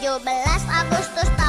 17 Agustus